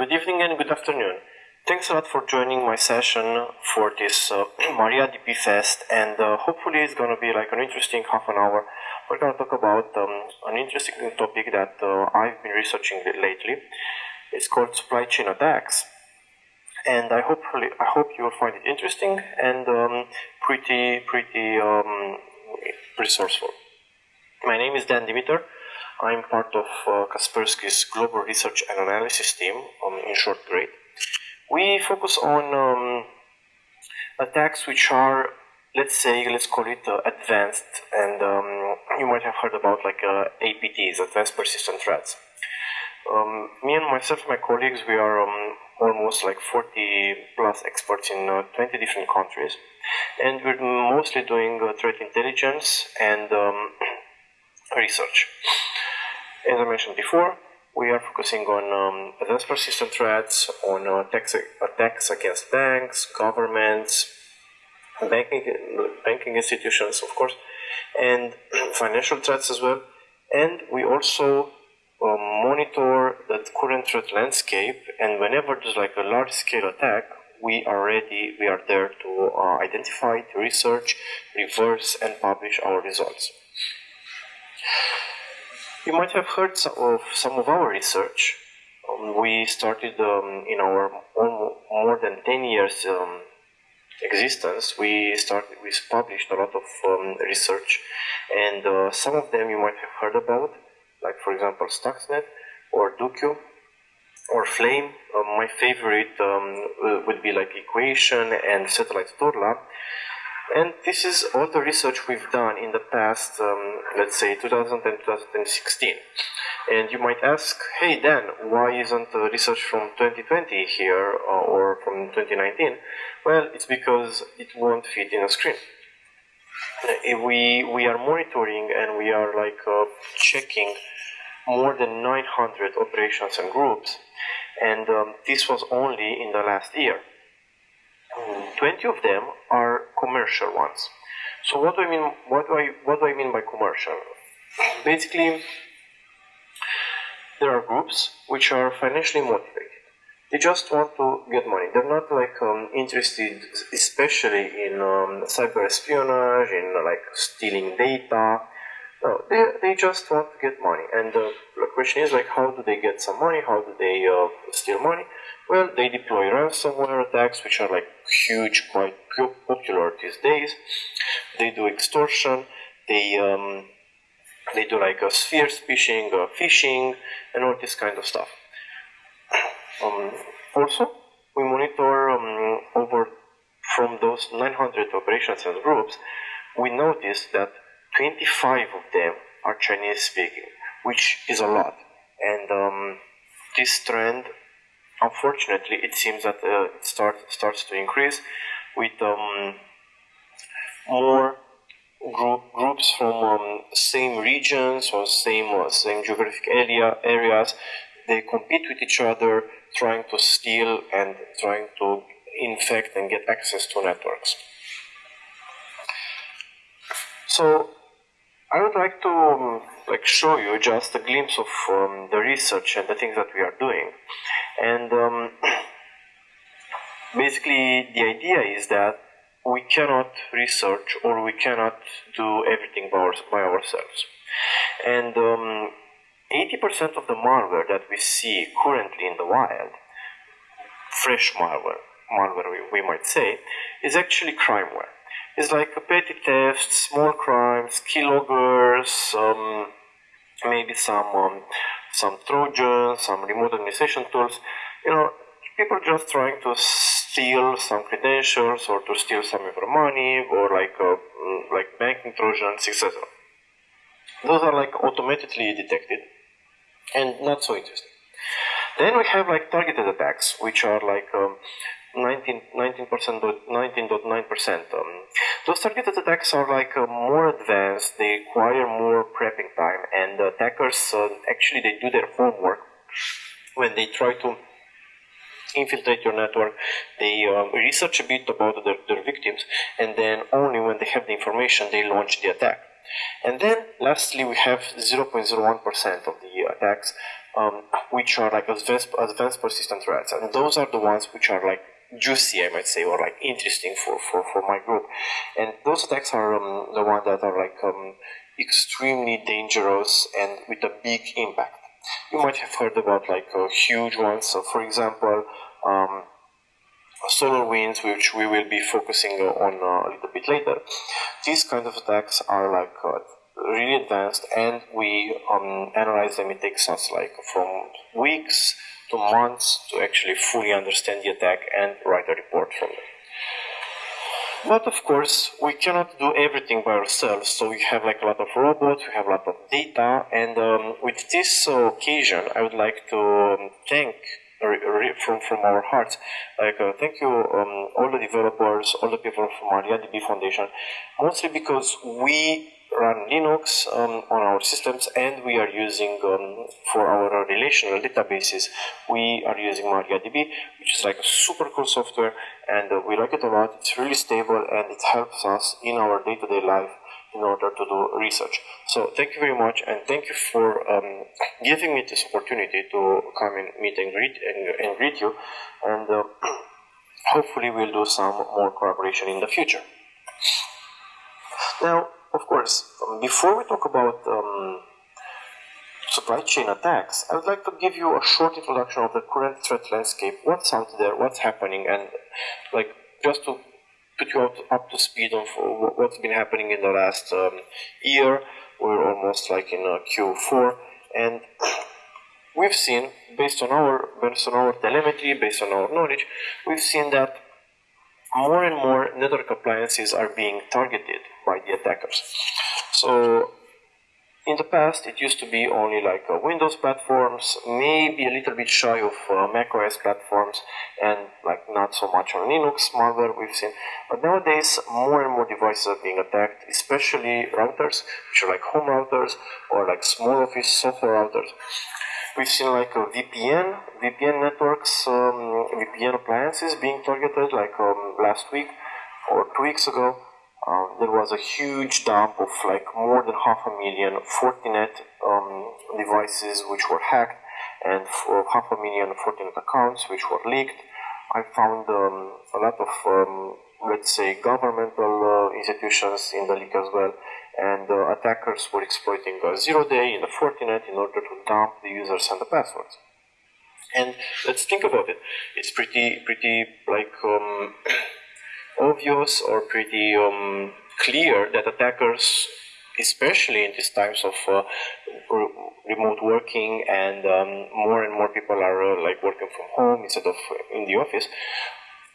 good evening and good afternoon. Thanks a lot for joining my session for this uh, MariaDB Fest, and uh, hopefully it's going to be like an interesting half an hour. We're going to talk about um, an interesting topic that uh, I've been researching lately. It's called supply chain attacks, and I hopefully I hope you will find it interesting and um, pretty pretty um, resourceful. My name is Dan Demeter. I'm part of uh, Kaspersky's Global Research and Analysis team, um, in short GReAT. We focus on um, attacks which are, let's say, let's call it uh, advanced, and um, you might have heard about like uh, APTs, Advanced Persistent Threats. Um, me and myself, my colleagues, we are um, almost like 40 plus experts in uh, 20 different countries, and we're mostly doing uh, threat intelligence and um, research. As I mentioned before, we are focusing on um, advanced persistent threats, on uh, attacks, attacks against banks, governments, banking, banking institutions, of course, and financial threats as well. And we also uh, monitor the current threat landscape, and whenever there's like a large-scale attack, we are ready, we are there to uh, identify, to research, reverse, and publish our results. You might have heard of some of our research. Um, we started um, in our more than 10 years um, existence. We started, we published a lot of um, research, and uh, some of them you might have heard about, like for example Stuxnet or Duqu or Flame. Uh, my favorite um, would be like Equation and Satellite Turla. And this is all the research we've done in the past, um, let's say 2010 2016. And you might ask, hey Dan, why isn't the research from 2020 here uh, or from 2019? Well, it's because it won't fit in a screen. We, we are monitoring and we are like uh, checking more than 900 operations and groups, and um, this was only in the last year. 20 of them are commercial ones. So what do I mean? What do I what do I mean by commercial? Basically, there are groups which are financially motivated. They just want to get money. They're not like um, interested, especially in um, cyber espionage, in like stealing data. No, they, they just want to get money. And uh, the question is like, how do they get some money? How do they uh, steal money? Well, they deploy ransomware attacks, which are like huge, quite popular these days. They do extortion. They um, they do like a spear phishing, uh, phishing, and all this kind of stuff. Um, also, we monitor um, over from those 900 operations and groups. We noticed that 25 of them are Chinese speaking, which is a lot. And um, this trend, unfortunately, it seems that uh, it start, starts to increase with um, more group, groups from um, same regions or same uh, same geographic area areas. They compete with each other, trying to steal and trying to infect and get access to networks. So I would like to um, like show you just a glimpse of um, the research and the things that we are doing. And um, basically, the idea is that we cannot research or we cannot do everything by, our, by ourselves. And 80% um, of the malware that we see currently in the wild, fresh malware, malware we, we might say, is actually crimeware It's like petty theft, small crimes, keyloggers, um, maybe some um, some trojans, some remote administration tools. You know, people just trying to steal some credentials or to steal some of your money or like uh, like banking trojans, etc. Those are like automatically detected and not so interesting. Then we have like targeted attacks, which are like um, 19, 19%, 19.9%. Um, those targeted attacks are like uh, more advanced, they require more prepping time, and attackers uh, actually they do their homework when they try to infiltrate your network. They um, research a bit about their, their victims, and then only when they have the information they launch the attack. And then lastly, we have 0.01% of the attacks, um, which are like advanced, advanced persistent threats. And those are the ones which are like juicy, I might say, or like interesting for, for, for my group. And those attacks are um, the ones that are like um, extremely dangerous and with a big impact. You might have heard about like uh, huge ones. So, for example, um, SolarWinds, which we will be focusing on uh, a little bit later. These kind of attacks are like uh, really advanced, and we um, analyze them. It takes us like from weeks to months to actually fully understand the attack and write a report from it. But of course, we cannot do everything by ourselves, so we have like a lot of robots, we have a lot of data, and um, with this occasion, I would like to um, thank from from our hearts. Like uh, thank you, um, all the developers, all the people from MariaDB Foundation, mostly because we run Linux um, on our systems and we are using um, for our relational databases we are using MariaDB which is like a super cool software and uh, we like it a lot. It's really stable and it helps us in our day-to-day -day life in order to do research. So thank you very much and thank you for um, giving me this opportunity to come and meet and greet and, and greet you and uh, hopefully we'll do some more collaboration in the future. Now of course, um, before we talk about um, supply chain attacks, I would like to give you a short introduction of the current threat landscape, what's out there, what's happening, and like just to put you up, up to speed on what's been happening in the last um, year. We're almost like in uh, Q4, and we've seen, based on our based on our telemetry, based on our knowledge, we've seen that more and more network appliances are being targeted by the attackers. So in the past, it used to be only like uh, Windows platforms, maybe a little bit shy of uh, macOS platforms, and like not so much on Linux malware we've seen. But nowadays, more and more devices are being attacked, especially routers, which are like home routers or like small office software routers. We've seen like a VPN, VPN networks, um, VPN appliances being targeted like um, last week or two weeks ago. Um, there was a huge dump of like more than half a million Fortinet um, devices which were hacked and half a million Fortinet accounts which were leaked. I found um, a lot of, um, let's say, governmental uh, institutions in the leak as well and the attackers were exploiting a zero day in the Fortinet in order to dump the users and the passwords. And let's think about it. It's pretty, pretty like um, obvious or pretty um, clear that attackers, especially in these times of uh, remote working and um, more and more people are uh, like working from home instead of in the office,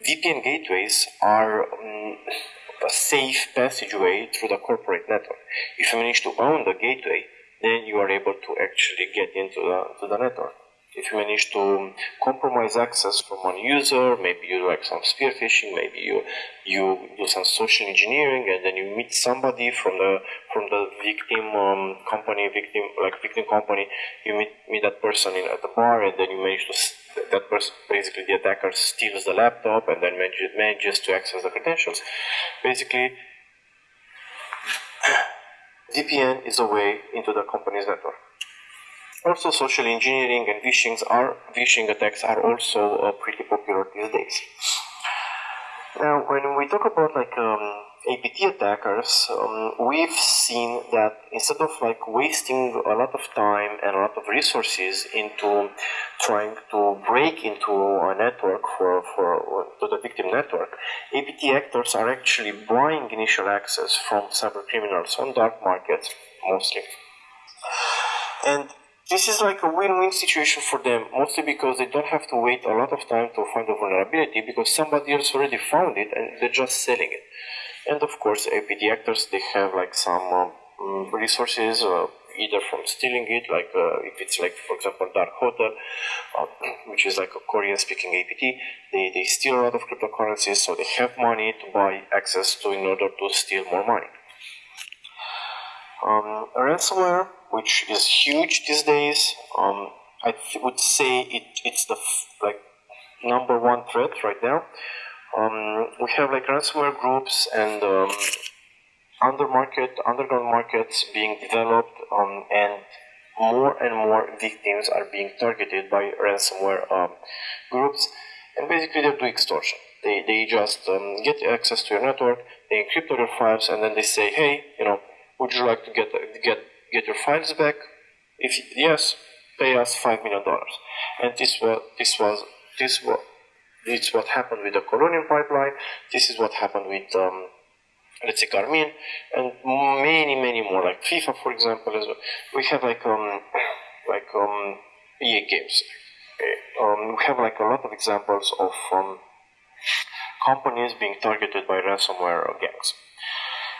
VPN gateways are um, a safe passageway through the corporate network. If you manage to own the gateway, then you are able to actually get into the, to the network. If you manage to compromise access from one user, maybe you do like some spear phishing, maybe you you do some social engineering, and then you meet somebody from the from the victim um, company, victim like victim company, you meet meet that person in, at the bar, and then you manage to that person, basically the attacker steals the laptop and then manages to access the credentials. Basically, VPN is a way into the company's network. Also, social engineering and phishing are phishing attacks are also uh, pretty popular these days. Now, when we talk about like um, APT attackers, um, we've seen that instead of like wasting a lot of time and a lot of resources into trying to break into a network for, for to the victim network, APT actors are actually buying initial access from cyber criminals on dark markets mostly. And this is like a win-win situation for them, mostly because they don't have to wait a lot of time to find a vulnerability because somebody else already found it and they're just selling it. And of course, APT actors, they have like some um, resources, uh, either from stealing it, like uh, if it's like, for example, Dark Hotel, uh, which is like a Korean speaking APT, they, they steal a lot of cryptocurrencies, so they have money to buy access to in order to steal more money. Um, ransomware, which is huge these days, um, I would say it, it's the like number one threat right now. Um, we have like ransomware groups and um, under market, underground markets being developed, um, and more and more victims are being targeted by ransomware um, groups, and basically they do extortion. They, they just um, get access to your network, they encrypt your files, and then they say, hey, you know, would you like to get get get your files back? If yes, pay us five million dollars. And this was this was this was this what happened with the Colonial pipeline. This is what happened with um, let's say Garmin, and many many more like FIFA, for example. As well. We have like um like um EA games. Um, we have like a lot of examples of um, companies being targeted by ransomware gangs.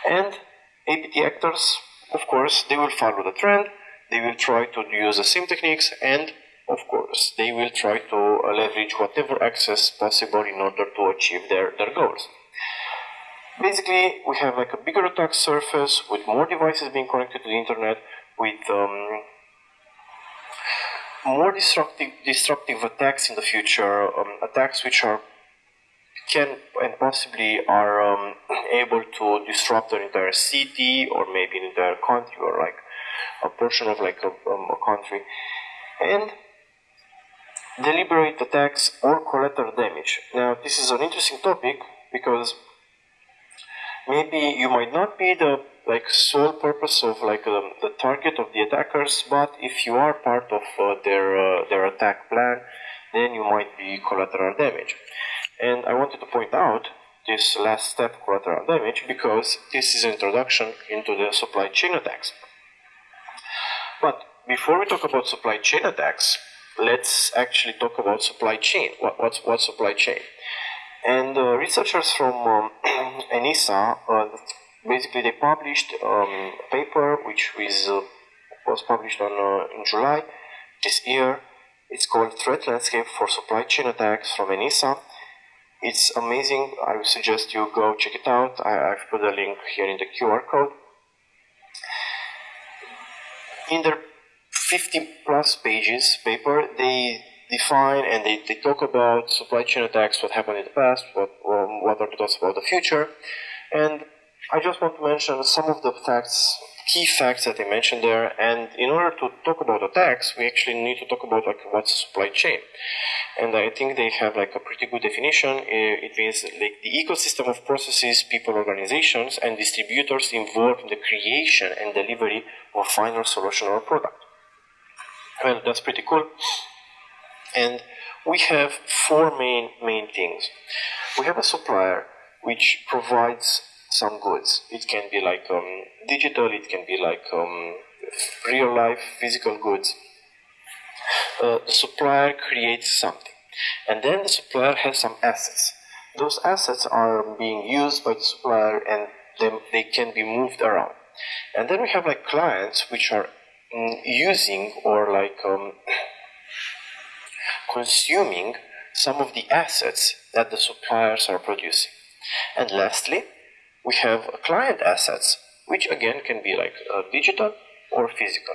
And APT actors, of course, they will follow the trend, they will try to use the same techniques, and of course, they will try to leverage whatever access possible in order to achieve their, their goals. Basically, we have like a bigger attack surface with more devices being connected to the internet, with um, more disruptive, disruptive attacks in the future, um, attacks which are can and possibly are um, able to disrupt an entire city or maybe an entire country or like a portion of like a, um, a country and deliberate attacks or collateral damage. Now this is an interesting topic because maybe you might not be the like sole purpose of like um, the target of the attackers, but if you are part of uh, their uh, their attack plan, then you might be collateral damage. And I wanted to point out this last step, collateral damage, because this is an introduction into the supply chain attacks. But before we talk about supply chain attacks, let's actually talk about supply chain. What, what's, what's supply chain? And uh, researchers from um, ENISA, uh, basically they published um, a paper which was, uh, was published on, uh, in July this year. It's called Threat Landscape for Supply Chain Attacks from ENISA it's amazing. I would suggest you go check it out. I, have put a link here in the QR code. In their 50 plus pages paper, they define and they, they talk about supply chain attacks, what happened in the past, what, um, what are the thoughts about the future. And I just want to mention some of the facts key facts that I mentioned there. And in order to talk about attacks, we actually need to talk about like what's supply chain. And I think they have like a pretty good definition. Eh, it means like the ecosystem of processes, people, organizations, and distributors involved in the creation and delivery of final solution or product. Well, that's pretty cool. And we have four main main things. We have a supplier which provides some goods. It can be like um, digital, it can be like um, real life physical goods. Uh, the supplier creates something, and then the supplier has some assets. Those assets are being used by the supplier, and then they can be moved around. And then we have like clients which are mm, using or like um, consuming some of the assets that the suppliers are producing. And lastly, we have client assets, which again can be like uh, digital or physical.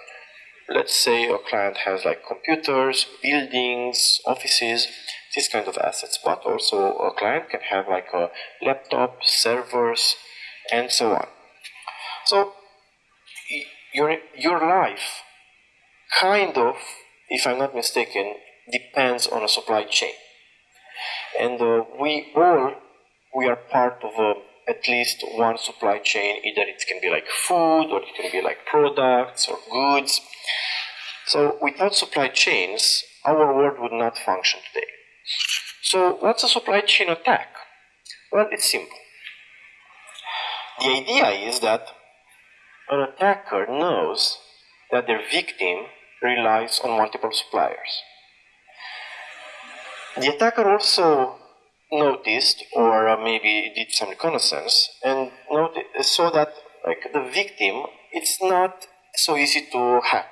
Let's say a client has like computers, buildings, offices, these kind of assets, but also a client can have like a laptop, servers, and so on. So your your life kind of, if I'm not mistaken, depends on a supply chain, and uh, we all we are part of a at least one supply chain. Either it can be like food or it can be like products or goods. So without supply chains, our world would not function today. So what's a supply chain attack? Well, it's simple. The idea is that an attacker knows that their victim relies on multiple suppliers. The attacker also noticed or uh, maybe did some reconnaissance and saw that like the victim it's not so easy to hack.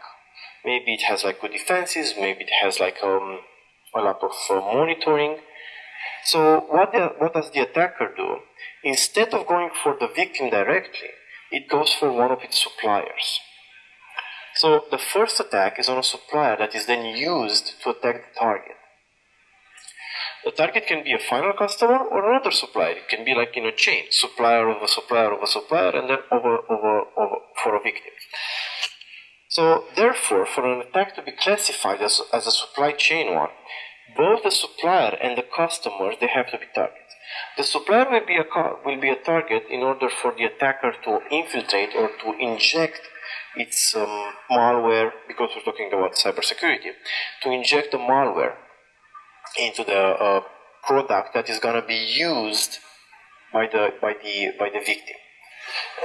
Maybe it has like good defenses maybe it has like um, a lot of uh, monitoring. So what, the, what does the attacker do? Instead of going for the victim directly it goes for one of its suppliers. So the first attack is on a supplier that is then used to attack the target The target can be a final customer or another supplier. It can be like in a chain, supplier of a supplier of a supplier, and then over, over, over for a victim. So therefore, for an attack to be classified as, as a supply chain one, both the supplier and the customer they have to be targets. The supplier will be a will be a target in order for the attacker to infiltrate or to inject its um, malware because we're talking about cybersecurity to inject the malware into the uh, product that is going to be used by the by the by the victim.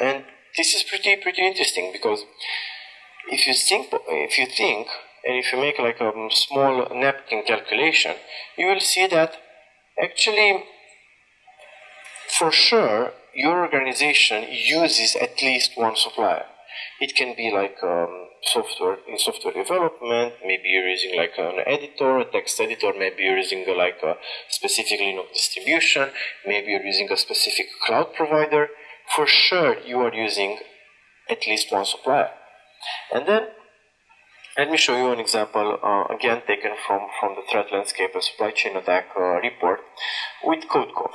And this is pretty pretty interesting because if you think if you think and if you make like a small napkin calculation you will see that actually for sure your organization uses at least one supplier. It can be like um, software in software development. Maybe you're using like an editor, a text editor. Maybe you're using a, like a specific Linux distribution. Maybe you're using a specific cloud provider. For sure, you are using at least one supplier. And then let me show you an example, uh, again taken from, from the threat landscape, a supply chain attack uh, report with CodeCov.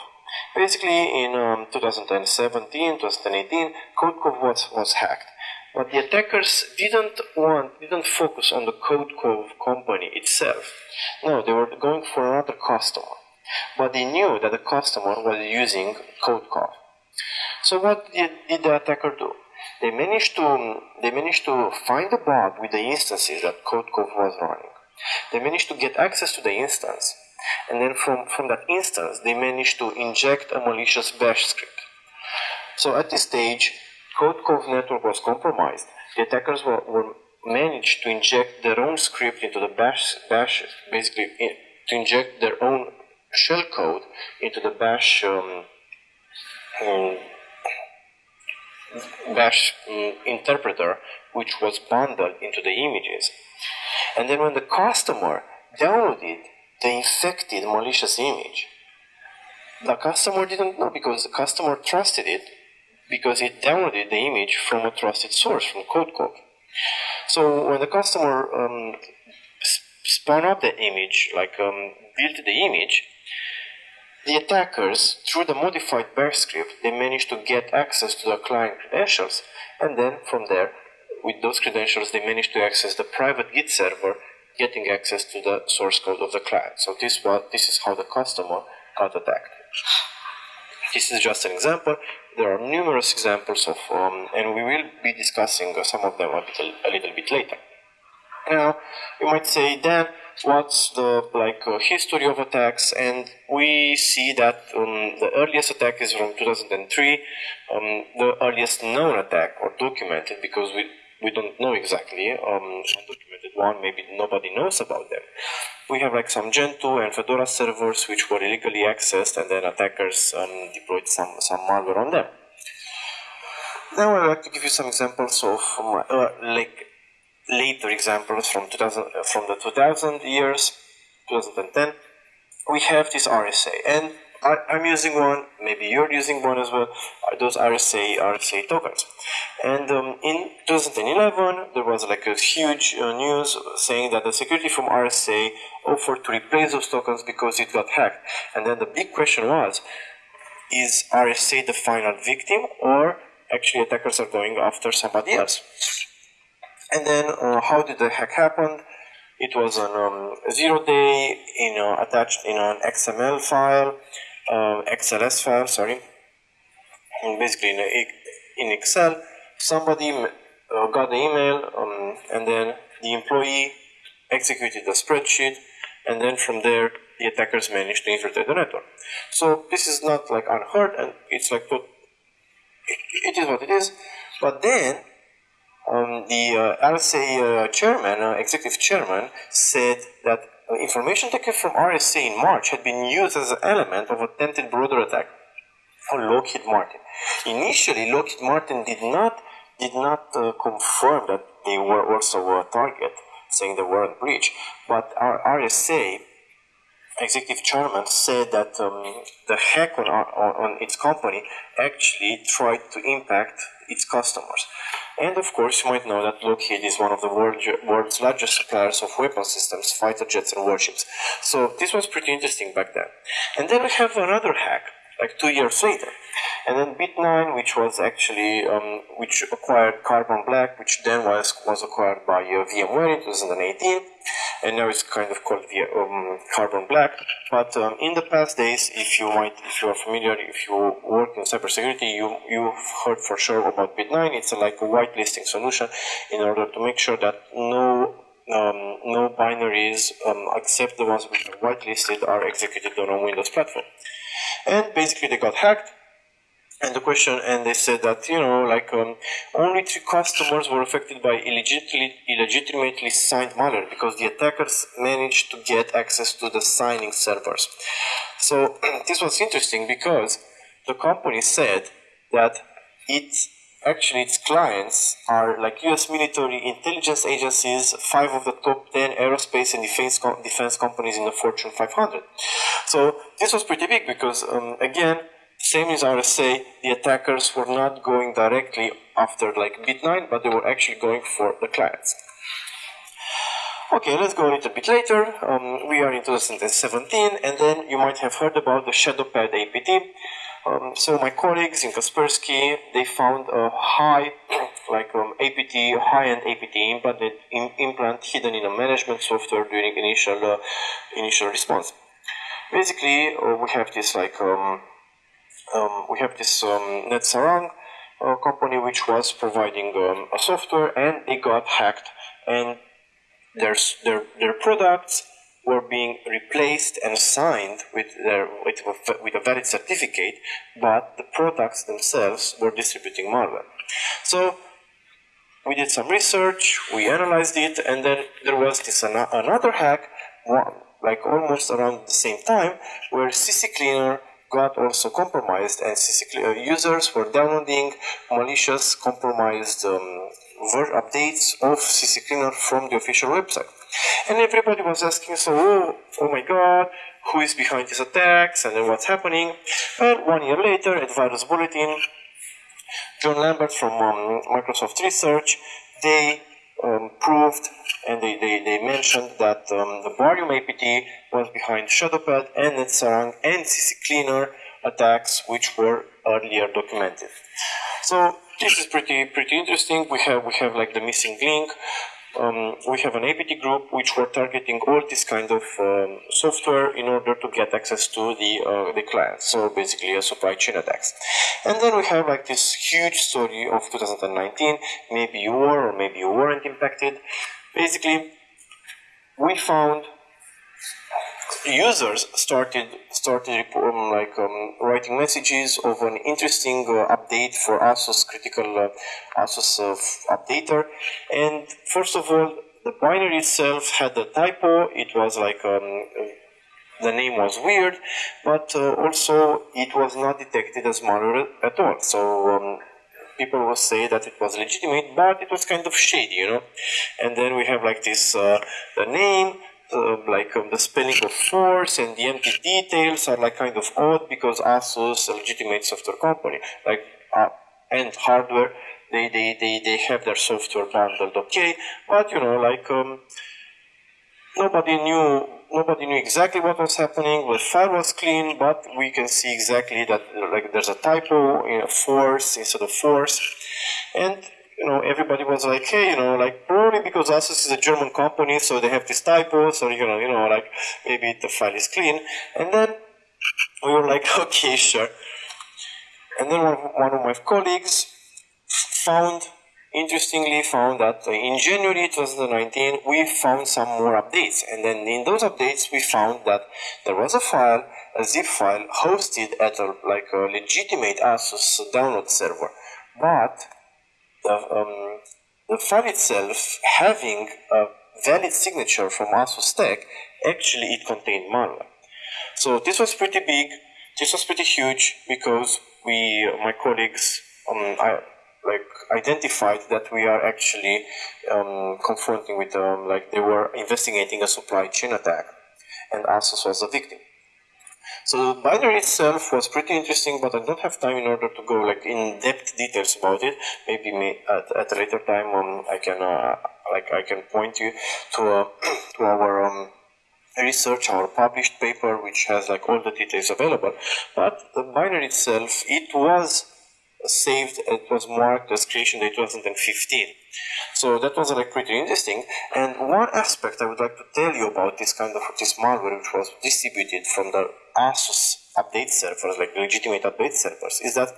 Basically, in um, 2017, 2018, CodeCov was, was hacked. But the attackers didn't want, didn't focus on the Code CodeCov company itself. No, they were going for another customer. But they knew that the customer was using CodeCov. So what did, did the attacker do? They managed to they managed to find the bug with the instances that CodeCov was running. They managed to get access to the instance, and then from, from that instance, they managed to inject a malicious bash script. So at this stage, CodeCov network was compromised. The attackers were, were managed to inject their own script into the bash, bash basically in, to inject their own shell code into the bash um, um, bash um, interpreter which was bundled into the images and then when the customer downloaded the infected malicious image the customer didn't know because the customer trusted it because it downloaded the image from a trusted source, from CodeCov. So when the customer um, spun up the image, like um, built the image, the attackers, through the modified bash script, they managed to get access to the client credentials, and then from there, with those credentials, they managed to access the private Git server, getting access to the source code of the client. So this was this is how the customer got attacked. This is just an example. There are numerous examples of, um, and we will be discussing some of them a little, a little bit later. Now, you might say, then, what's the like uh, history of attacks? And we see that um, the earliest attack is from 2003, um, the earliest known attack or documented, because we we don't know exactly um, undocumented one. Maybe nobody knows about them we have like some Gentoo and Fedora servers which were illegally accessed and then attackers um, deployed some, some malware on them. Now I'd like to give you some examples of uh, like later examples from 2000 from the 2000 years, 2010. We have this RSA and I, am using one, maybe you're using one as well, those RSA, RSA tokens. And um, in 2011, there was like a huge uh, news saying that the security from RSA offered to replace those tokens because it got hacked. And then the big question was, is RSA the final victim or actually attackers are going after somebody else? And then uh, how did the hack happen? It was on um, zero day in, uh, attached in an XML file XLS file, sorry, and basically in Excel, somebody uh, got the email um, and then the employee executed the spreadsheet and then from there the attackers managed to infiltrate the network. So this is not like unheard and it's like it, it is what it is. But then um, the uh, RSA uh, chairman, uh, executive chairman, said that information taken from RSA in March had been used as an element of attempted broader attack on Lockheed Martin. Initially, Lockheed Martin did not did not uh, confirm that they were also a target, saying they were not breach. But our RSA executive chairman said that um, the hack on, on, on its company actually tried to impact its customers. And of course, you might know that Lockheed is one of the world, world's largest suppliers of weapon systems, fighter jets and warships. So this was pretty interesting back then. And then we have another hack, like two years later. And then Bit9, which was actually, um, which acquired Carbon Black, which then was, was acquired by uh, VMware in 2018 and now it's kind of called the um, carbon black. But um, in the past days, if you might, if you are familiar, if you work in cybersecurity, you you've heard for sure about Bit9. It's a, like a whitelisting solution in order to make sure that no um, no binaries um, except the ones which are whitelisted are executed on a Windows platform. And basically, they got hacked. And the question and they said that you know like um, only three customers were affected by illegitimately, illegitimately signed malware because the attackers managed to get access to the signing servers. So this was interesting because the company said that it actually its clients are like US military intelligence agencies, five of the top 10 aerospace and defense, defense companies in the Fortune 500. So this was pretty big because um, again, same as RSA, the attackers were not going directly after like Bit9, but they were actually going for the clients. Okay, let's go a little bit later. Um, we are in 2017, and then you might have heard about the ShadowPad APT. Um, so my colleagues in Kaspersky, they found a high, like um, APT, high-end APT implant, implant hidden in a management software during initial uh, initial response. Basically, uh, we have this like um, um, we have this um, NetSarang uh, company which was providing um, a software and they got hacked and their, their, their products were being replaced and signed with, their, with, with a valid certificate, but the products themselves were distributing malware. So we did some research, we analyzed it, and then there was this an another hack, one, like almost around the same time, where CC Cleaner got also compromised and uh, users were downloading malicious compromised um, updates of CC Cleaner from the official website. And everybody was asking, so, oh, oh my god, who is behind these attacks and what's happening? Well, one year later at Virus Bulletin, John Lambert from um, Microsoft Research, they um, proved and they, they, they mentioned that um, the Barium APT was behind Shadowpad and NetSarang and CC Cleaner attacks which were earlier documented. So this is pretty pretty interesting. We have we have like the missing link um, we have an APT group which were targeting all this kind of um, software in order to get access to the uh, the client. So basically a supply chain attacks. And then we have like this huge story of 2019. Maybe you were or maybe you weren't impacted. Basically, we found users started started um, like um, writing messages of an interesting uh, update for ASUS critical uh, ASUS uh, updater. And first of all, the binary itself had a typo. It was like um, the name was weird, but uh, also it was not detected as malware at all. So um, people will say that it was legitimate, but it was kind of shady, you know. And then we have like this uh, the name uh, like um, the spelling of force and the empty details are like kind of odd because ASUS, a legitimate software company, like uh, and hardware, they, they, they, they have their software bundled okay, but you know, like um, nobody knew nobody knew exactly what was happening. The file was clean, but we can see exactly that like there's a typo in a force instead of force, and you know, everybody was like, hey, you know, like probably because Asus is a German company, so they have this typo, so you know, you know, like maybe the file is clean. And then we were like, okay, sure. And then one, one of my colleagues found, interestingly, found that in January 2019 we found some more updates, and then in those updates we found that there was a file, a zip file, hosted at a like a legitimate Asus download server, but the, um, the file itself having a valid signature from ASUSTeK, actually it contained malware. So this was pretty big, this was pretty huge because we, my colleagues, um, I, like identified that we are actually um, confronting with them, like they were investigating a supply chain attack, and ASUS was a victim. So binary itself was pretty interesting, but I don't have time in order to go like in depth details about it. Maybe me at, at a later time um, I can uh, like I can point you to uh, to our um, research, our published paper, which has like all the details available. But the binary itself, it was saved, it was marked as creation day 2015. So that was like pretty interesting. And one aspect I would like to tell you about this kind of this malware, which was distributed from the ASUS update servers, like legitimate update servers, is that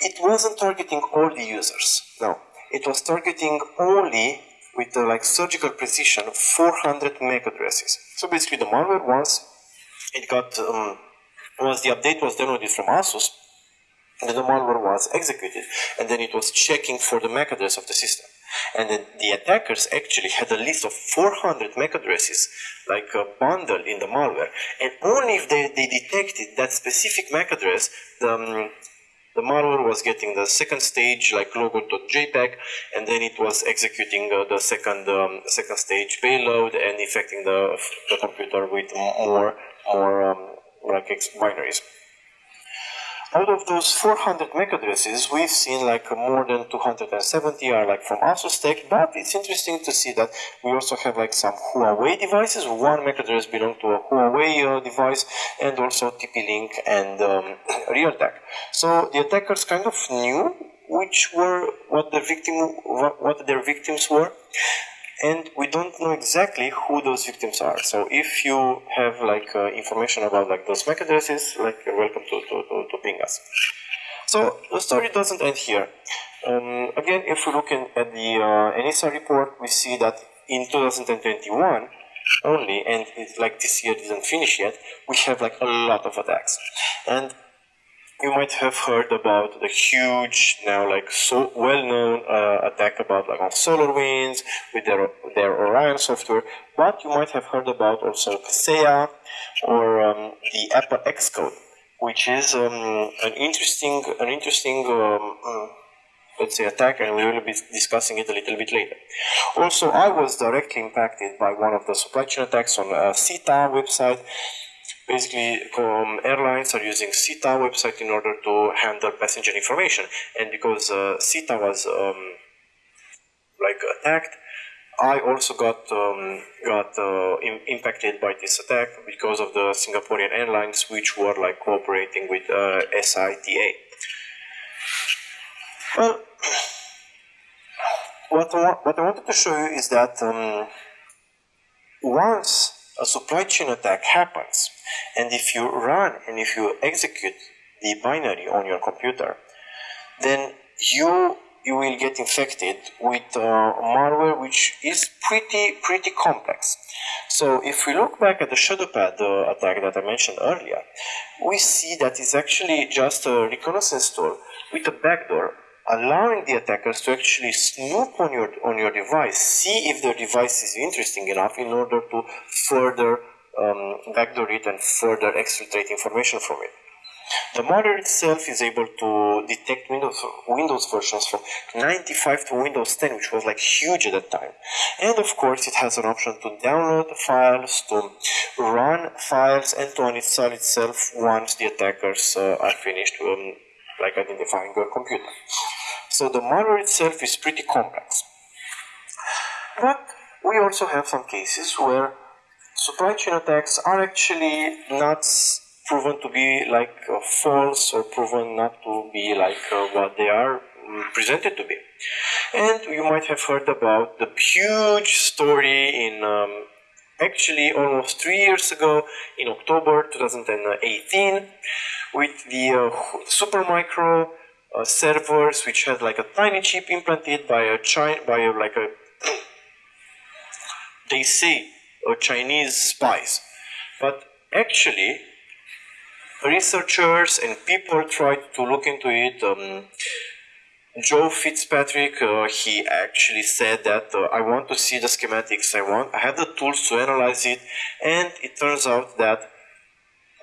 it wasn't targeting all the users. No, it was targeting only with uh, like surgical precision 400 MAC addresses. So basically the malware once it got um, once the update was downloaded from ASUS, then the malware was executed and then it was checking for the MAC address of the system. And then the attackers actually had a list of 400 MAC addresses, like a bundle in the malware. And only if they, they detected that specific MAC address, the, um, the malware was getting the second stage like logo.jpg and then it was executing uh, the second um, second stage payload and infecting the, the computer with more more um, like binaries. Out of those 400 MAC addresses, we've seen like more than 270 are like from ASUSTeK, but it's interesting to see that we also have like some Huawei devices. One MAC address belongs to a Huawei uh, device and also TP-Link and um, Realtek. So the attackers kind of knew which were what the victim what their victims were and we don't know exactly who those victims are. So if you have like uh, information about like those MAC addresses, like you're welcome to, to, to, to ping us. So the story doesn't end here. Um, again, if we look in, at the uh, report, we see that in 2021 only, and it's like this year didn't finish yet, we have like a lot of attacks. And you might have heard about the huge, now like so well-known uh, attack about like on SolarWinds with their their Orion software, but you might have heard about also Kaseya or um, the Apple Xcode, which is um, an interesting an interesting um, uh, let's say attack, and we will be discussing it a little bit later. Also, I was directly impacted by one of the supply chain attacks on a SITA website basically um, airlines are using SITA website in order to handle passenger information. And because uh, SITA was um, like attacked I also got um, got uh, impacted by this attack because of the Singaporean airlines which were like cooperating with uh, SITA well what I, what I wanted to show you is that um, once a supply chain attack happens and if you run and if you execute the binary on your computer, then you you will get infected with uh, malware which is pretty pretty complex. So if we look back at the Shadowpad uh, attack that I mentioned earlier, we see that it's actually just a reconnaissance tool with a backdoor allowing the attackers to actually snoop on your on your device, see if the device is interesting enough in order to further um, backdoor it and further exfiltrate information from it. The malware itself is able to detect Windows, Windows versions from 95 to Windows 10, which was like huge at that time. And of course, it has an option to download files, to run files, and to uninstall itself once the attackers uh, are finished um, like identifying your computer. So the malware itself is pretty complex. But we also have some cases where supply chain attacks are actually not proven to be like uh, false or proven not to be like uh, what they are mm, presented to be. And you might have heard about the huge story in um, actually almost three years ago in October 2018 with the uh, Supermicro uh, servers which had like a tiny chip implanted by a China by a, like a they say or Chinese spies. But actually, researchers and people tried to look into it. Um, Joe Fitzpatrick, uh, he actually said that uh, I want to see the schematics. I want, I have the tools to analyze it, and it turns out that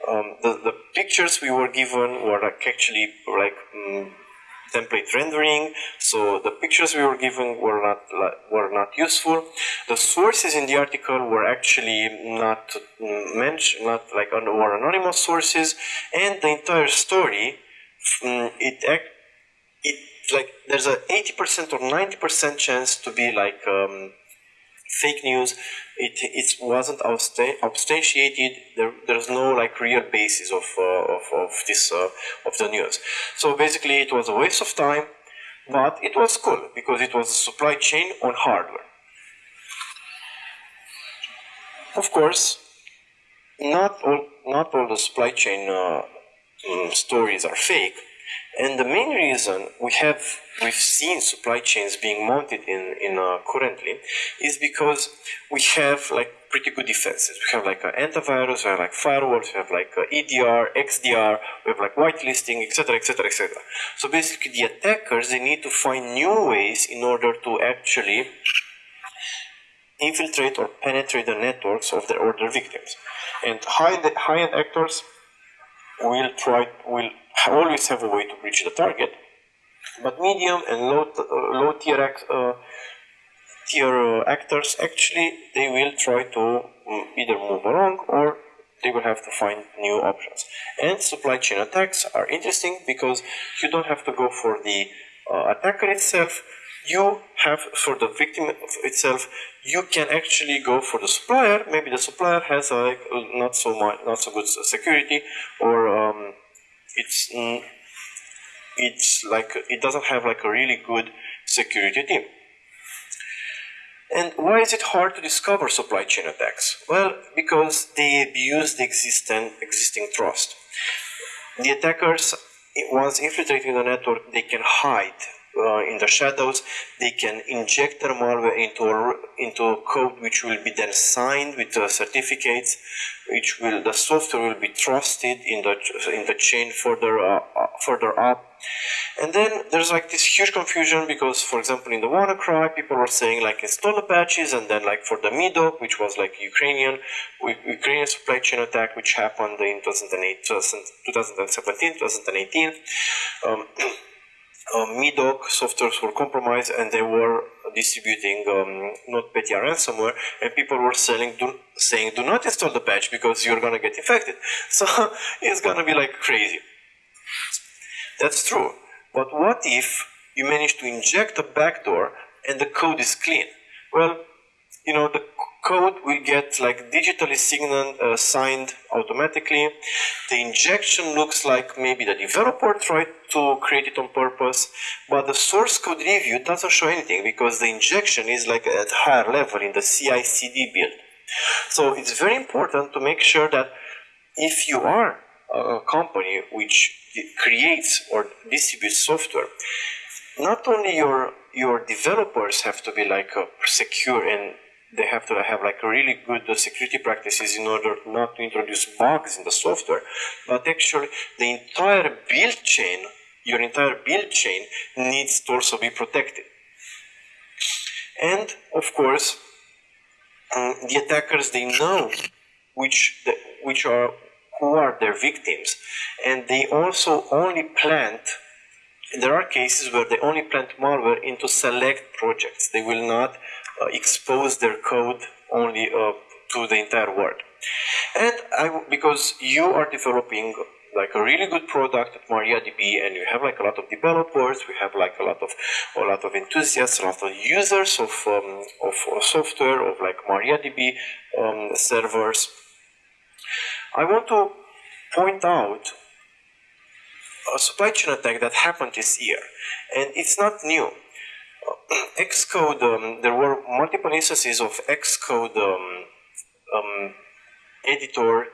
um, the the pictures we were given were like actually like um, template rendering, so the pictures we were given were not were not useful. The sources in the article were actually not mentioned, not like were anonymous sources, and the entire story mm, it it like there's a 80% or 90% chance to be like um, fake news. It it wasn't substantiated. There there's no like real basis of uh, of, of this uh, of the news. So basically, it was a waste of time, but it was cool because it was a supply chain on hardware. Of course, not all not all the supply chain uh, mm, stories are fake and the main reason we have we've seen supply chains being mounted in in uh, currently is because we have like pretty good defenses. We have like an antivirus, we have like firewalls, we have like EDR, XDR, we have like whitelisting, etc., etc., etc. So basically, the attackers they need to find new ways in order to actually infiltrate or penetrate the networks of their or their victims. And high high-end actors will try will always have a way to reach the target. But medium and low, uh, low tier, uh, tier uh, actors actually they will try to um, either move along or they will have to find new options. And supply chain attacks are interesting because you don't have to go for the uh, attacker itself. You have for the victim itself. You can actually go for the supplier. Maybe the supplier has like not so much, not so good security, or um, it's it's like it doesn't have like a really good security team. And why is it hard to discover supply chain attacks? Well, because they abuse the existing existing trust. The attackers, once infiltrating the network, they can hide uh, in the shadows. They can inject their malware into a, into a code which will be then signed with uh, certificates, which will the software will be trusted in the in the chain further uh, uh, further up. And then there's like this huge confusion because, for example, in the WannaCry, people were saying like install the patches, and then like for the M.E.Doc, which was like Ukrainian Ukrainian supply chain attack, which happened in 2008, 2017, 2018. Um, uh, M.E.Doc softwares were compromised and they were distributing um, NotPetya ransomware and people were selling do, saying do not install the patch because you're gonna get infected. So it's gonna be like crazy. That's true. But what if you manage to inject a backdoor and the code is clean? Well you know the code will get like digitally signed, uh, signed automatically. The injection looks like maybe the developer tried to create it on purpose, but the source code review doesn't show anything because the injection is like at higher level in the CI/CD build. So it's very important to make sure that if you are a company which creates or distributes software, not only your your developers have to be like uh, secure and they have to have like really good security practices in order not to introduce bugs in the software. But actually, the entire build chain, your entire build chain needs to also be protected. And of course, um, the attackers they know which the, which are who are their victims, and they also only plant there are cases where they only plant malware into select projects. They will not uh, expose their code only uh, to the entire world. And I, because you are developing like a really good product at MariaDB and you have like a lot of developers, we have like a lot of a lot of enthusiasts, a lot of users of, um, of, of software, of like MariaDB um, servers. I want to point out a supply chain attack that happened this year and it's not new Xcode, um, there were multiple instances of Xcode um, um, editor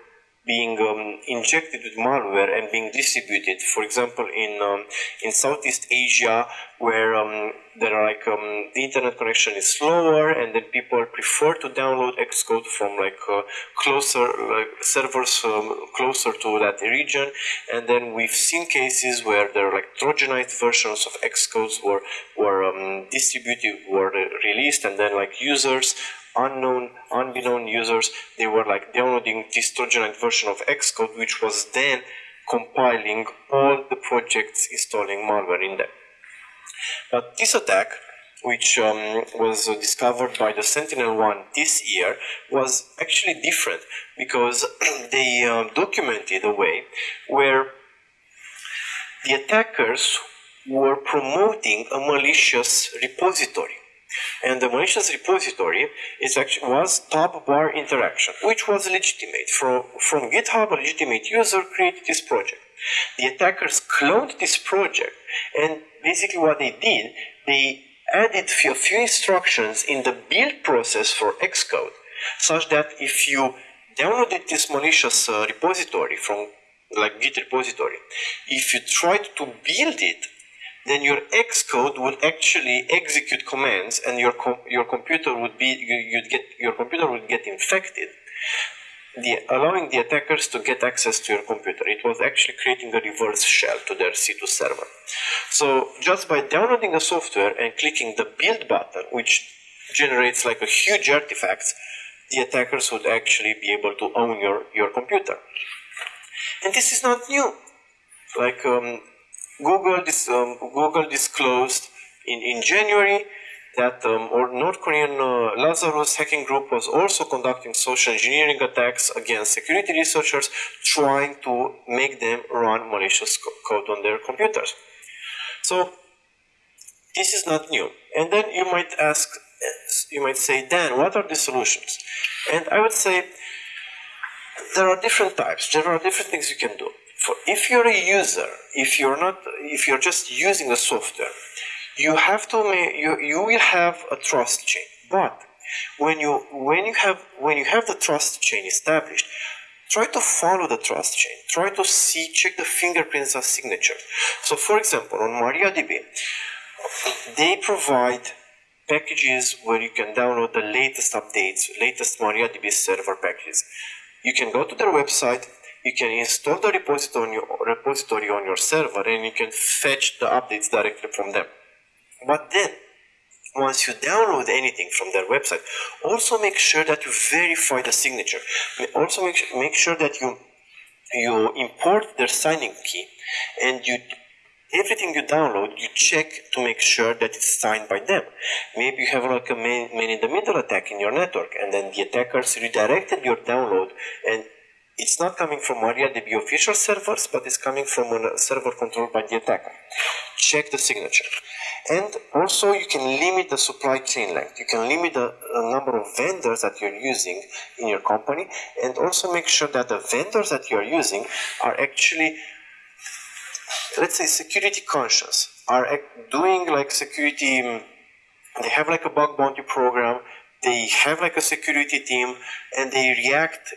being um, injected with malware and being distributed. For example, in um, in Southeast Asia, where um, there are like um, the internet connection is slower, and then people prefer to download Xcode from like uh, closer like servers um, closer to that region. And then we've seen cases where there are like Trojanized versions of Xcodes were were um, distributed, were released, and then like users unknown, unbeknown users, they were like downloading this Trojanite version of Xcode, which was then compiling all the projects installing malware in them. But this attack, which um, was discovered by the SentinelOne this year, was actually different because they uh, documented a way where the attackers were promoting a malicious repository. And the malicious repository is actually was TabBarInteraction, which was legitimate. From, from GitHub, a legitimate user created this project. The attackers cloned this project, and basically what they did, they added a few instructions in the build process for Xcode, such that if you downloaded this malicious uh, repository from like Git repository, if you tried to build it then your Xcode would actually execute commands and your com your computer would be you'd get your computer would get infected the, allowing the attackers to get access to your computer. It was actually creating a reverse shell to their C2 server. So just by downloading the software and clicking the build button, which generates like a huge artifact, the attackers would actually be able to own your, your computer. And this is not new. Like um, Google, dis, um, Google disclosed in, in January that um, or North Korean uh, Lazarus hacking group was also conducting social engineering attacks against security researchers, trying to make them run malicious co code on their computers. So this is not new. And then you might ask, you might say, Dan, what are the solutions? And I would say there are different types. There are different things you can do for if you're a user, if you're not, if you're just using the software, you have to make, you, you will have a trust chain. But when you when you have when you have the trust chain established, try to follow the trust chain. Try to see, check the fingerprints of signatures. So for example, on MariaDB, they provide packages where you can download the latest updates, latest MariaDB server packages. You can go to their website, you can install the repository on your, repository on your server and you can fetch the updates directly from them. But then, once you download anything from their website, also make sure that you verify the signature. Also make, make sure that you you import their signing key and you everything you download you check to make sure that it's signed by them maybe you have like a man, man in the middle attack in your network and then the attackers redirected your download and it's not coming from MariaDB official servers, but it's coming from a server controlled by the attacker. Check the signature. And also you can limit the supply chain length. You can limit the number of vendors that you're using in your company and also make sure that the vendors that you're using are actually, let's say, security conscious, are doing like security, mm, they have like a bug bounty program, they have like a security team and they react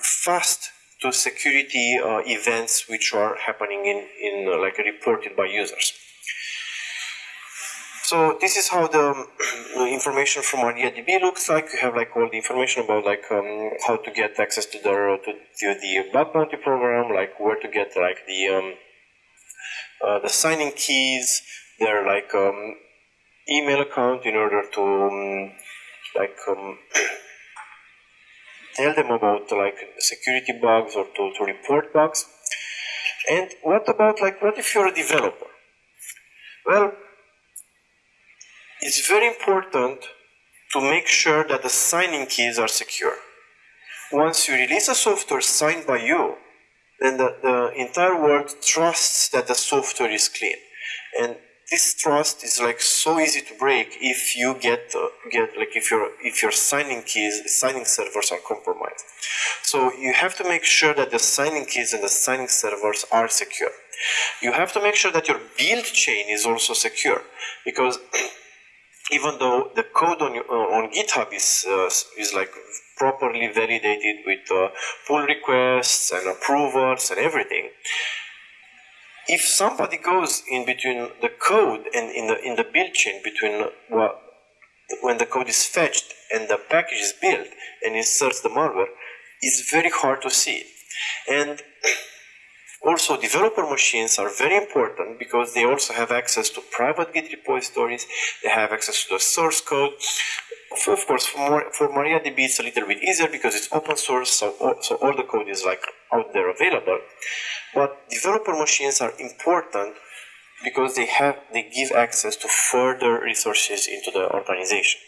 fast to security uh, events which are happening in, in uh, like reported by users. So this is how the information from MariaDB looks like. You have like all the information about like um, how to get access to the to, to the bug bounty program, like where to get like the um, uh, the signing keys, their like um, email account in order to um, like um, tell them about like security bugs or to, to report bugs. And what about like what if you're a developer? Well, it's very important to make sure that the signing keys are secure. Once you release a software signed by you, then the, the entire world trusts that the software is clean. And this trust is like so easy to break if you get uh, get like if your if your signing keys signing servers are compromised. So you have to make sure that the signing keys and the signing servers are secure. You have to make sure that your build chain is also secure because even though the code on uh, on github is uh, is like properly validated with uh, pull requests and approvals and everything if somebody goes in between the code and in the in the build chain between when the code is fetched and the package is built and inserts the malware, it's very hard to see. And also, developer machines are very important because they also have access to private Git repositories, they have access to the source code. Of course, for, for MariaDB, it's a little bit easier because it's open source, so, so all the code is like out there available. But developer machines are important because they have they give access to further resources into the organization.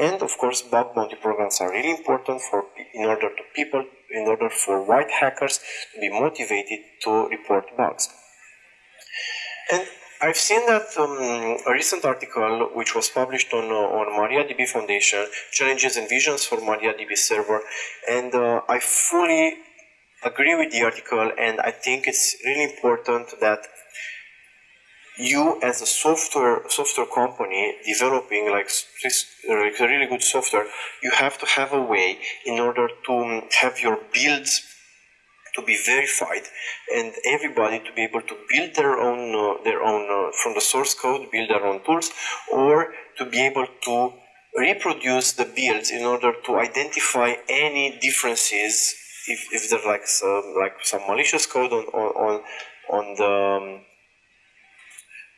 And of course, bug bounty programs are really important for in order to people in order for white hackers to be motivated to report bugs. And I've seen that um, a recent article which was published on uh, on MariaDB Foundation, challenges and visions for MariaDB server, and uh, I fully agree with the article, and I think it's really important that you as a software software company developing like like really good software, you have to have a way in order to have your builds to be verified and everybody to be able to build their own uh, their own uh, from the source code build their own tools or to be able to reproduce the builds in order to identify any differences if, if there's like some like some malicious code on on on the um,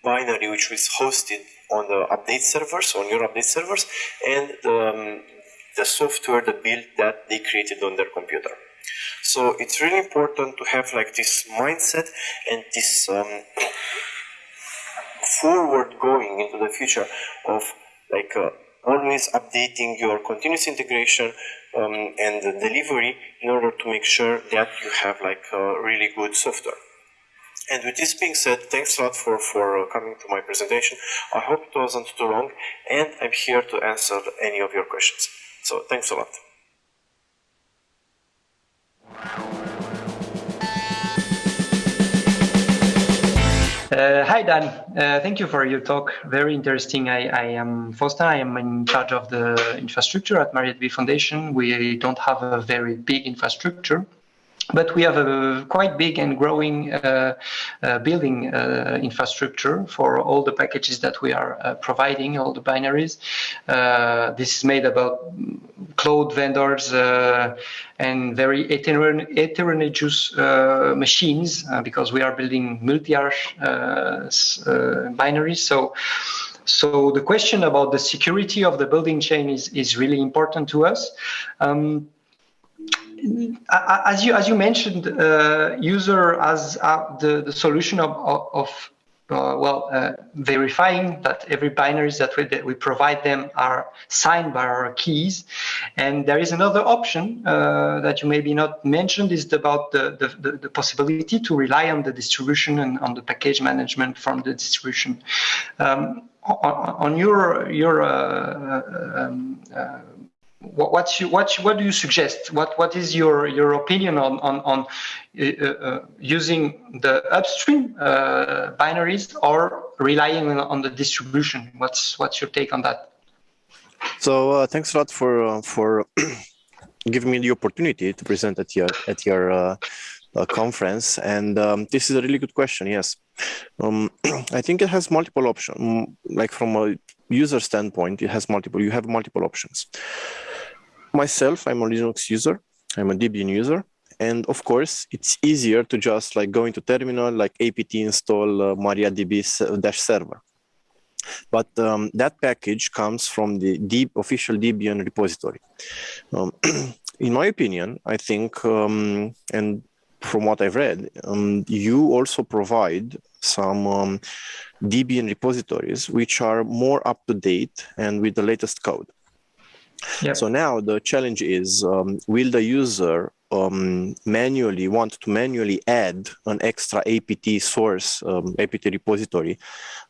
binary which is hosted on the update servers on your update servers and the, um, the software the build that they created on their computer. So it's really important to have like this mindset and this um, forward going into the future of like uh, always updating your continuous integration um, and delivery in order to make sure that you have like really good software. And with this being said, thanks a lot for, for uh, coming to my presentation. I hope it wasn't too long, and I'm here to answer any of your questions. So thanks a lot. Uh, hi, Dan. Uh, thank you for your talk. Very interesting. I, I am Fosta. I am in charge of the infrastructure at MariaDB Foundation. We don't have a very big infrastructure, but we have a quite big and growing uh, uh, building uh, infrastructure for all the packages that we are uh, providing, all the binaries. Uh, this is made about cloud vendors uh, and very heterogeneous machines because we are building multi-arch binaries. So. So the question about the security of the building chain is, is really important to us. Um, as you as you mentioned, uh, user as uh, the the solution of of, uh, well uh, verifying that every binaries that we that we provide them are signed by our keys, and there is another option uh, that you maybe not mentioned is about the, the, the possibility to rely on the distribution and on the package management from the distribution. Um, on, on, your your uh, um, what, what's you, what, what do you suggest? What, what is your, your opinion on, on, on uh, uh, using the upstream uh, binaries or relying on, the distribution? What's, what's your take on that? So uh, thanks a lot for, uh, for giving me the opportunity to present at your, at your uh, conference. And um, this is a really good question, yes. Um, I think it has multiple options, like from a user standpoint, it has multiple, you have multiple options. Myself, I'm a Linux user. I'm a Debian user. And of course, it's easier to just like go into terminal, like apt install uh, MariaDB dash server. But um, that package comes from the deep official Debian repository. Um, in my opinion, I think, um, and from what I've read, um, you also provide some um, Debian repositories which are more up to date and with the latest code. Yep. So now the challenge is, um, will the user um, manually want to manually add an extra apt source, um, apt repository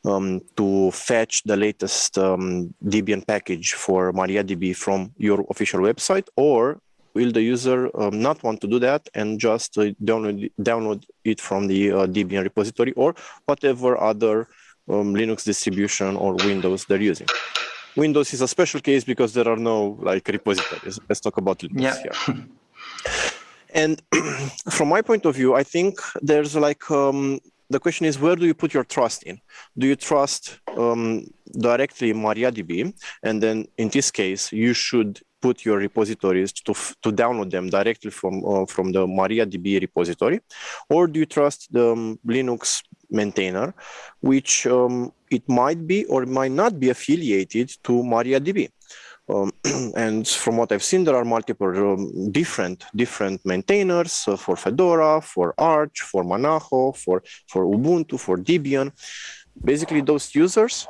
um, to fetch the latest um, Debian package for MariaDB from your official website, or will the user um, not want to do that and just uh, download, download it from the uh, Debian repository or whatever other Linux distribution or Windows they're using? Windows is a special case because there are no like repositories. Let's talk about Linux yeah. here. and from my point of view, I think there's like um, the question is where do you put your trust in? Do you trust um, directly MariaDB, and then in this case you should put your repositories to to download them directly from uh, from the MariaDB repository, or do you trust the um, Linux maintainer, which um, it might be or might not be affiliated to MariaDB. Um, and from what I've seen, there are multiple um, different different maintainers uh, for Fedora, for Arch, for Monaco, for for Ubuntu, for Debian. Basically, those users.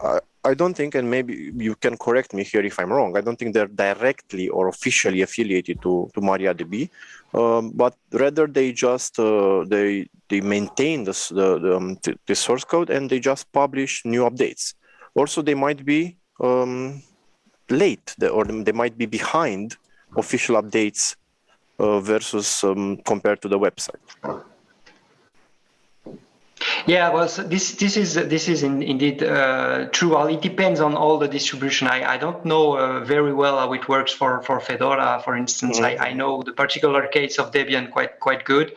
Uh, I don't think, and maybe you can correct me here if I'm wrong. I don't think they're directly or officially affiliated to to MariaDB, um, but rather they just uh, they they maintain this, the the, um, the source code and they just publish new updates. Also, they might be um, late or they might be behind official updates uh, versus um, compared to the website. Yeah, well, so this this is this is in, indeed uh, true. Well, it depends on all the distribution. I, I don't know uh, very well how it works for, for Fedora, for instance. Mm-hmm. I, I know the particular case of Debian quite quite good.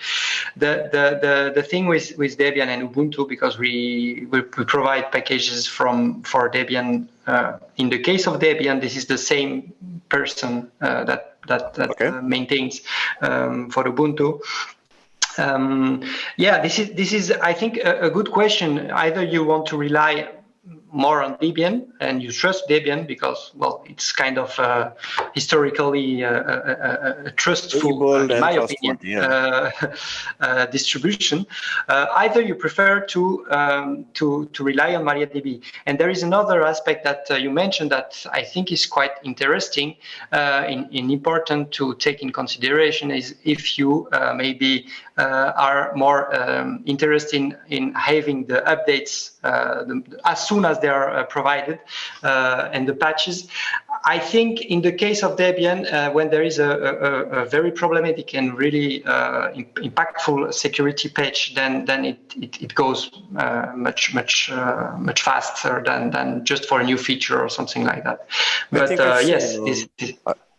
The the the, the thing with, with Debian and Ubuntu because we we, we provide packages from for Debian. Uh, in the case of Debian, this is the same person uh, that that, that okay. Uh, maintains um, for Ubuntu. Um, yeah, this is this is I think a, a, good question. Either you want to rely more on Debian and you trust Debian because well it's kind of uh, historically uh, a, a, trustful, in my opinion, yeah. uh, uh distribution. Uh, either you prefer to um, to to rely on MariaDB, and there is another aspect that uh, you mentioned that I think is quite interesting and in, in important to take in consideration is if you maybe are more um, interested in, in having the updates the, as soon as they are provided and the patches. I think in the case of Debian, uh, when there is a, a, a, very problematic and really uh, impactful security patch, then then it it, it goes uh, much much uh, much faster than than just for a new feature or something like that. But uh, yes, seen, this, this,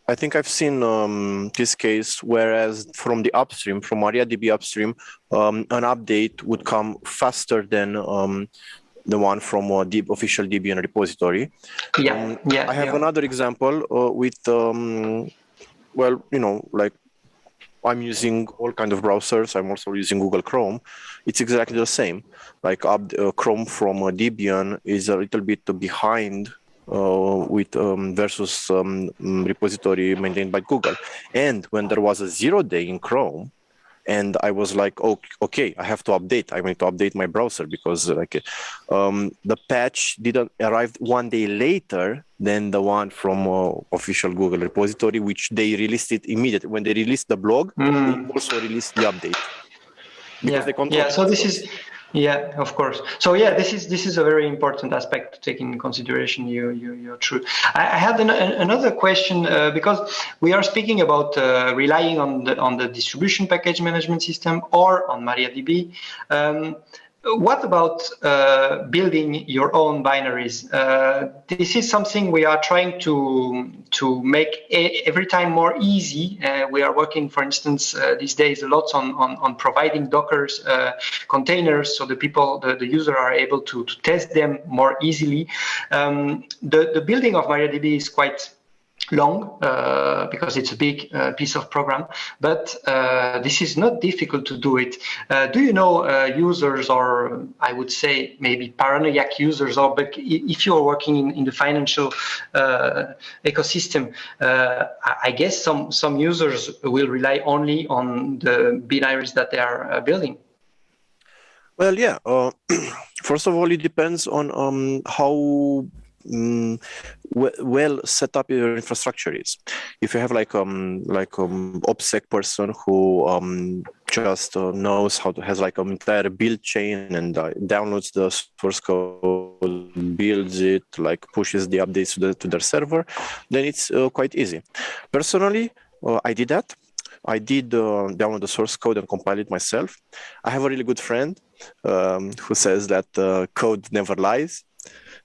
I think I've seen um, this case, whereas from the upstream, from MariaDB upstream, um, an update would come faster than um, the one from a deep official Debian repository. Yeah, um, yeah. I have yeah. another example uh, with, um, well, you know, like I'm using all kind of browsers. I'm also using Google Chrome. It's exactly the same. Like uh, Chrome from uh, Debian is a little bit behind uh, with um, versus um, repository maintained by Google. And when there was a zero day in Chrome, and I was like, oh, okay, I have to update. I need to update my browser because like um, the patch didn't arrive one day later than the one from uh, official Google repository, which they released it immediately when they released the blog. Mm. They also released the update. yeah, yeah. So this is yeah, of course. So yeah, this is this is a very important aspect to take in consideration. You you you're true. I, I had an, another question uh, because we are speaking about uh, relying on the on the distribution package management system or on MariaDB. Um, what about uh, building your own binaries? Uh, this is something we are trying to to make every time more easy. Uh, we are working, for instance, uh, these days a lot on on, on providing Docker's uh, containers, so the people, the, the user, are able to, to test them more easily. Um, the the building of MariaDB is quite long uh, because it's a big uh, piece of program, but uh, this is not difficult to do it. Uh, do you know uh, users or I would say maybe paranoiac users or but if you're working in, in the financial uh, ecosystem, I guess some, some users will rely only on the binaries that they are building. Well, yeah. first of all, it depends on um, how um, well set up your infrastructure is. If you have like um like um OPSEC person who um just uh, knows how to has like an entire build chain and uh, downloads the source code, builds it, like pushes the updates to, the, to their server, then it's uh, quite easy. Personally, uh, I did that. I did uh, download the source code and compile it myself. I have a really good friend um, who says that uh, code never lies.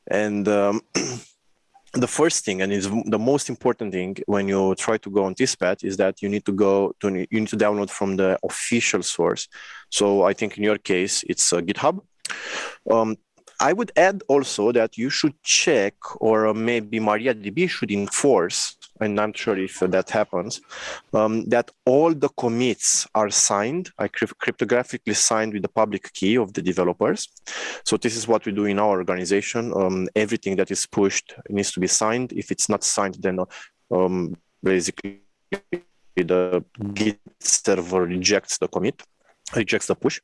And um, the first thing, and is the most important thing when you try to go on this path, is that you need to go to you need to download from the official source. So I think in your case, it's uh, GitHub. Um, I would add also that you should check, or uh, maybe MariaDB should enforce and I'm not sure if that happens, um, that all the commits are signed, are cryptographically signed with the public key of the developers. So this is what we do in our organization. Um, everything that is pushed needs to be signed. If it's not signed, then um, basically the Git server rejects the commit rejects the push.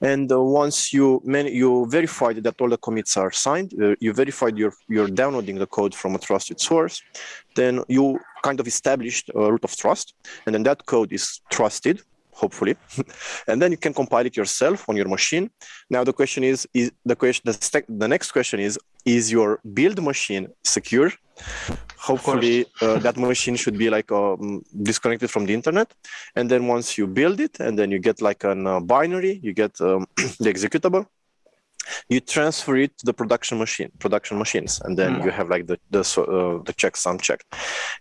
And uh, once you man, you verified that all the commits are signed, uh, you verified you're, you're downloading the code from a trusted source, then you kind of established a root of trust. And then that code is trusted, hopefully. and then you can compile it yourself on your machine. Now the question is, is the question, the, the next question is, is your build machine secure? hopefully uh, that machine should be like um, disconnected from the internet and then once you build it and then you get like a uh, binary you get um, the executable you transfer it to the production machine production machines and then mm. you have like the the, uh, the checksum unchecked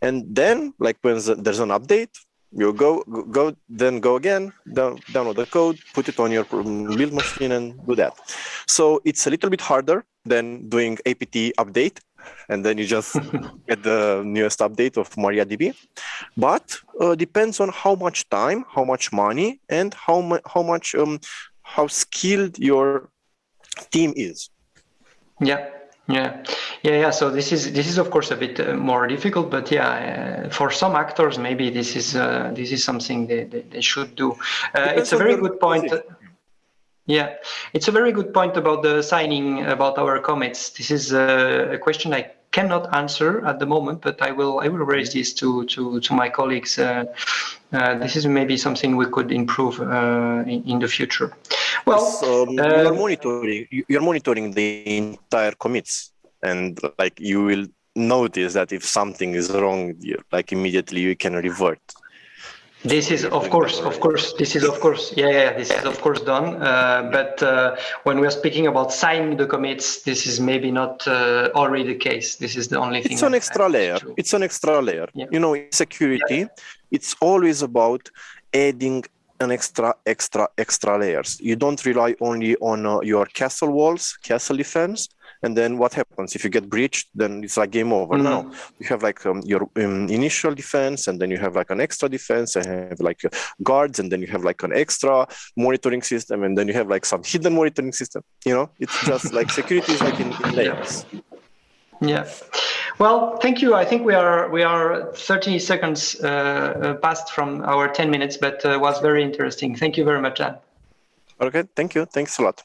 and then like when there's an update you go go then go again down, download the code put it on your build machine and do that so it's a little bit harder than doing apt update and then you just get the newest update of MariaDB. But uh, depends on how much time, how much money, and how mu- how much um, how skilled your team is. Yeah. Yeah, yeah, yeah. So this is this is of course a bit uh, more difficult, but yeah, uh, for some actors maybe this is uh, this is something they, they, they should do. Uh, it's a very good point. Yeah, it's a very good point about the signing about our commits. This is a, a question I cannot answer at the moment, but I will I will raise this to to to my colleagues. Uh, uh, this is maybe something we could improve uh, in, in, the future. Well, um, uh, you're monitoring you're monitoring the entire commits, and like you will notice that if something is wrong, like immediately you can revert this is of course, of course, this is of course, yeah, yeah, this is of course done. Uh, but uh, when we are speaking about signing the commits, this is maybe not uh, already the case. This is the only thing. It's an extra layer. It's an extra layer. Yeah. You know, security, yeah. it's always about adding an extra, extra, extra layers. You don't rely only on uh, your castle walls, castle defense, and then what happens? If you get breached then it's like game over. Mm-hmm. now you have like um, your um, initial defense and then you have like an extra defense and have like guards and then you have like an extra monitoring system and then you have like some hidden monitoring system. You know it's just like security is like in, in layers. Yeah. Well thank you. I think we are we are 30 seconds uh, uh past from our 10 minutes but uh, was very interesting. Thank you very much dan okay. Thank you. Thanks a lot